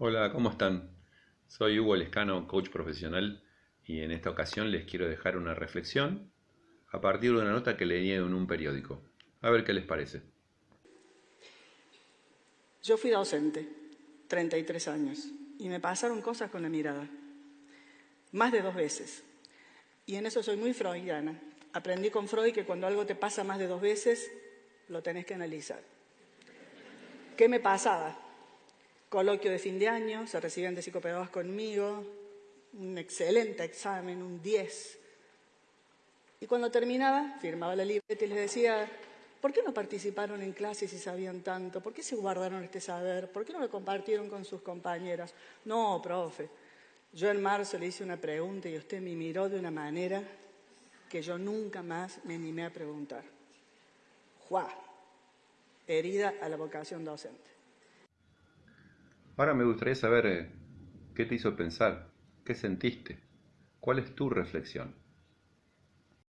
Hola, ¿cómo están? Soy Hugo Lescano, coach profesional, y en esta ocasión les quiero dejar una reflexión a partir de una nota que leí en un periódico. A ver qué les parece. Yo fui docente, 33 años, y me pasaron cosas con la mirada, más de dos veces. Y en eso soy muy freudiana. Aprendí con Freud que cuando algo te pasa más de dos veces, lo tenés que analizar. ¿Qué me pasaba? Coloquio de fin de año, se recibían de psicopedagogas conmigo, un excelente examen, un 10. Y cuando terminaba, firmaba la libreta y les decía, ¿por qué no participaron en clases si sabían tanto? ¿Por qué se guardaron este saber? ¿Por qué no lo compartieron con sus compañeras? No, profe. Yo en marzo le hice una pregunta y usted me miró de una manera que yo nunca más me animé a preguntar. Juá, herida a la vocación docente. Ahora me gustaría saber eh, qué te hizo pensar, qué sentiste, cuál es tu reflexión.